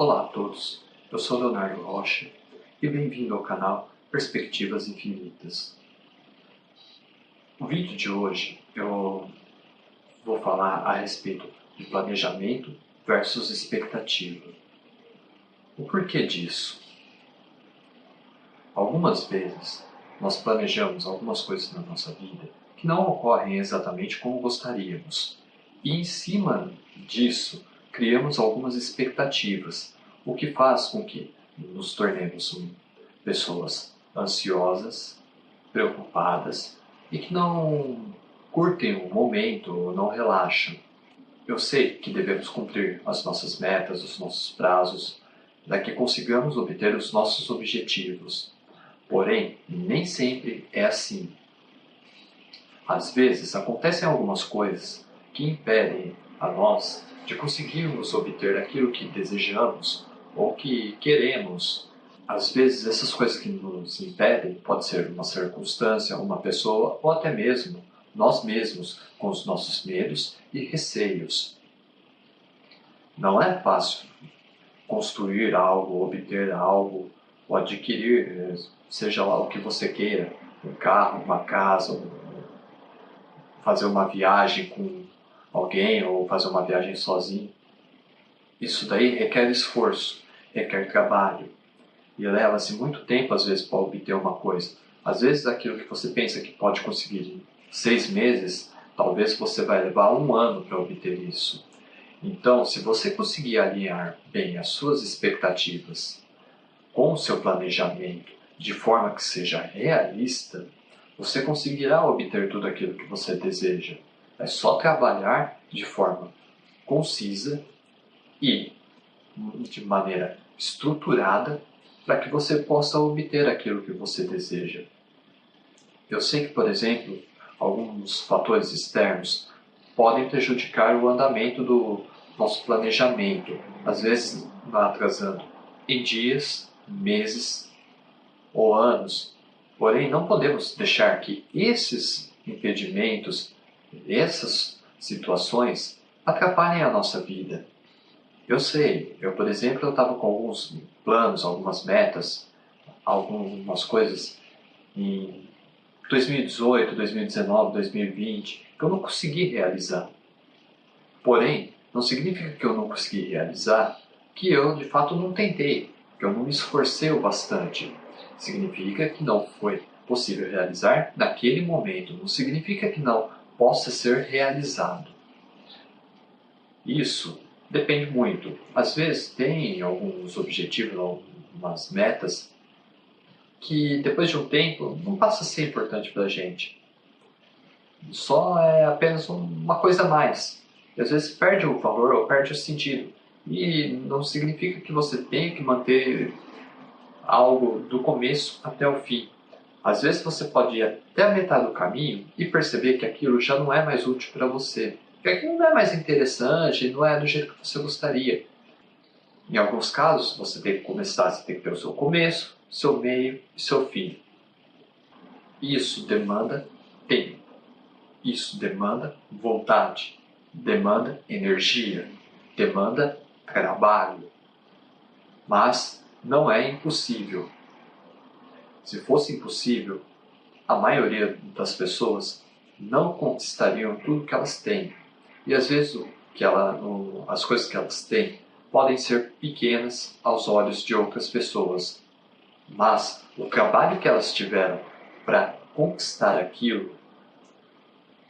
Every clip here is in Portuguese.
Olá a todos, eu sou Leonardo Rocha e bem-vindo ao canal Perspectivas Infinitas. No vídeo de hoje eu vou falar a respeito de planejamento versus expectativa. O porquê disso? Algumas vezes nós planejamos algumas coisas na nossa vida que não ocorrem exatamente como gostaríamos. E em cima disso, criamos algumas expectativas, o que faz com que nos tornemos pessoas ansiosas, preocupadas e que não curtem o momento, não relaxam. Eu sei que devemos cumprir as nossas metas, os nossos prazos, para que consigamos obter os nossos objetivos. Porém, nem sempre é assim. Às vezes acontecem algumas coisas que impedem a nós de conseguirmos obter aquilo que desejamos ou que queremos. Às vezes essas coisas que nos impedem pode ser uma circunstância, uma pessoa ou até mesmo nós mesmos com os nossos medos e receios. Não é fácil construir algo, obter algo ou adquirir, seja lá o que você queira, um carro, uma casa, fazer uma viagem com alguém ou fazer uma viagem sozinho. Isso daí requer esforço, requer trabalho e leva-se muito tempo às vezes para obter uma coisa. Às vezes aquilo que você pensa que pode conseguir em seis meses, talvez você vai levar um ano para obter isso. Então, se você conseguir alinhar bem as suas expectativas com o seu planejamento de forma que seja realista, você conseguirá obter tudo aquilo que você deseja. É só trabalhar de forma concisa e de maneira estruturada para que você possa obter aquilo que você deseja. Eu sei que, por exemplo, alguns fatores externos podem prejudicar o andamento do nosso planejamento, às vezes atrasando em dias, meses ou anos. Porém, não podemos deixar que esses impedimentos essas situações atrapalhem a nossa vida. Eu sei, eu por exemplo, eu estava com alguns planos, algumas metas, algumas coisas em 2018, 2019, 2020 que eu não consegui realizar. Porém, não significa que eu não consegui realizar que eu de fato não tentei, que eu não me esforcei o bastante. Significa que não foi possível realizar naquele momento, não significa que não possa ser realizado. Isso depende muito. Às vezes tem alguns objetivos, algumas metas que depois de um tempo não passa a ser importante para a gente. Só é apenas uma coisa a mais. E às vezes perde o valor ou perde o sentido. E não significa que você tenha que manter algo do começo até o fim. Às vezes você pode ir até a metade do caminho e perceber que aquilo já não é mais útil para você, que aquilo não é mais interessante, não é do jeito que você gostaria. Em alguns casos, você tem que começar, você tem que ter o seu começo, seu meio e seu fim. Isso demanda tempo. Isso demanda vontade, demanda energia, demanda trabalho. Mas não é impossível. Se fosse impossível, a maioria das pessoas não conquistariam tudo que elas têm. E às vezes que ela, as coisas que elas têm podem ser pequenas aos olhos de outras pessoas. Mas o trabalho que elas tiveram para conquistar aquilo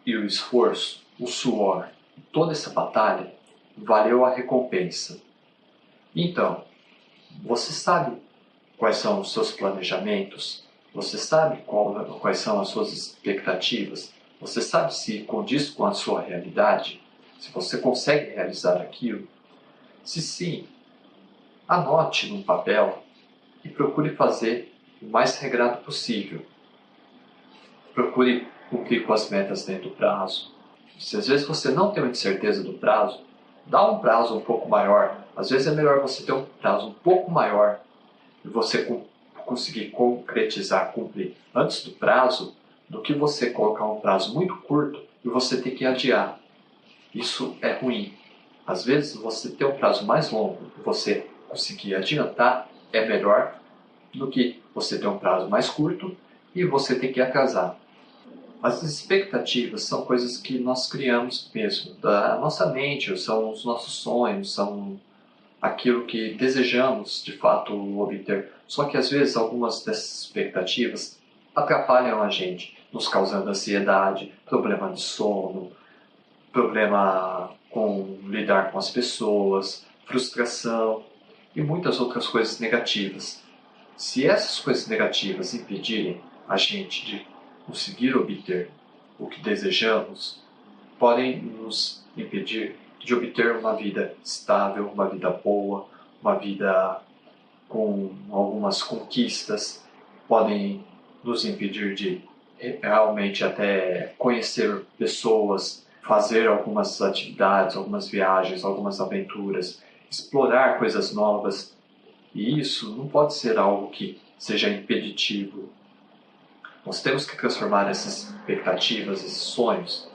e o esforço, o suor, toda essa batalha valeu a recompensa. Então, você sabe quais são os seus planejamentos? Você sabe qual, quais são as suas expectativas? Você sabe se condiz com a sua realidade? Se você consegue realizar aquilo? Se sim, anote num papel e procure fazer o mais regrado possível. Procure cumprir com as metas dentro do prazo. Se às vezes você não tem certeza do prazo, dá um prazo um pouco maior. Às vezes é melhor você ter um prazo um pouco maior você conseguir concretizar, cumprir antes do prazo, do que você colocar um prazo muito curto e você ter que adiar. Isso é ruim. Às vezes você ter um prazo mais longo e você conseguir adiantar é melhor do que você ter um prazo mais curto e você ter que atrasar. As expectativas são coisas que nós criamos mesmo, da nossa mente, são os nossos sonhos, são aquilo que desejamos de fato obter. Só que às vezes algumas dessas expectativas atrapalham a gente, nos causando ansiedade, problema de sono, problema com lidar com as pessoas, frustração e muitas outras coisas negativas. Se essas coisas negativas impedirem a gente de conseguir obter o que desejamos, podem nos impedir de obter uma vida estável, uma vida boa, uma vida com algumas conquistas, podem nos impedir de realmente até conhecer pessoas, fazer algumas atividades, algumas viagens, algumas aventuras, explorar coisas novas. E isso não pode ser algo que seja impeditivo. Nós temos que transformar essas expectativas, esses sonhos,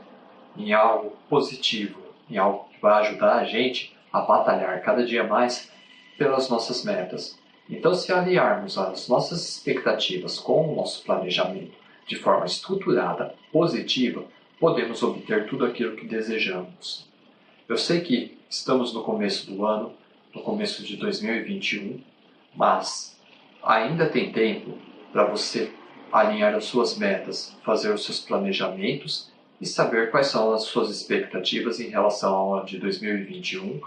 em algo positivo, em algo que vai ajudar a gente a batalhar cada dia mais pelas nossas metas. Então, se aliarmos as nossas expectativas com o nosso planejamento de forma estruturada, positiva, podemos obter tudo aquilo que desejamos. Eu sei que estamos no começo do ano, no começo de 2021, mas ainda tem tempo para você alinhar as suas metas, fazer os seus planejamentos e saber quais são as suas expectativas em relação ao ano de 2021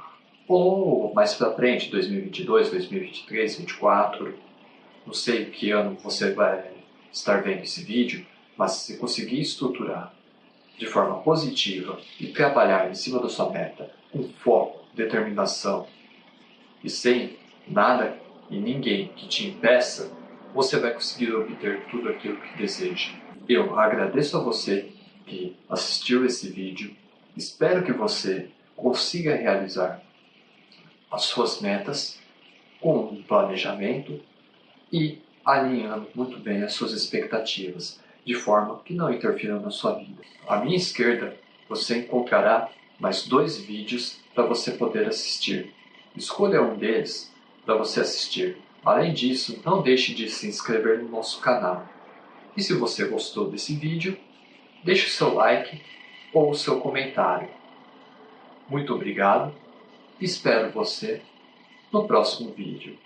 ou mais para frente, 2022, 2023, 2024. Não sei que ano você vai estar vendo esse vídeo, mas se conseguir estruturar de forma positiva e trabalhar em cima da sua meta com foco, determinação e sem nada e ninguém que te impeça, você vai conseguir obter tudo aquilo que deseja. Eu agradeço a você que assistiu esse vídeo, espero que você consiga realizar as suas metas com um planejamento e alinhando muito bem as suas expectativas de forma que não interfiram na sua vida. À minha esquerda, você encontrará mais dois vídeos para você poder assistir. Escolha um deles para você assistir. Além disso, não deixe de se inscrever no nosso canal. E se você gostou desse vídeo, deixe o seu like ou o seu comentário. Muito obrigado espero você no próximo vídeo.